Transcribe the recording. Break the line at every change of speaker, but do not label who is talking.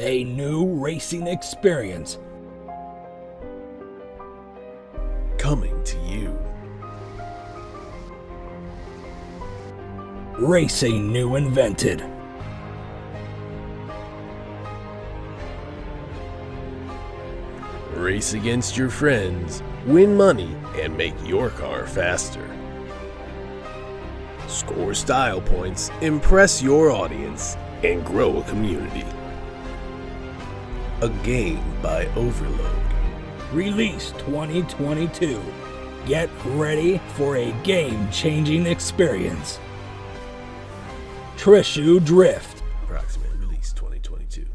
A new racing experience
coming to you.
Racing new invented.
Race against your friends, win money, and make your car faster. Score style points, impress your audience, and grow a community. A Game by Overload.
Release 2022. Get ready for a game-changing experience. Trishu Drift. 2022.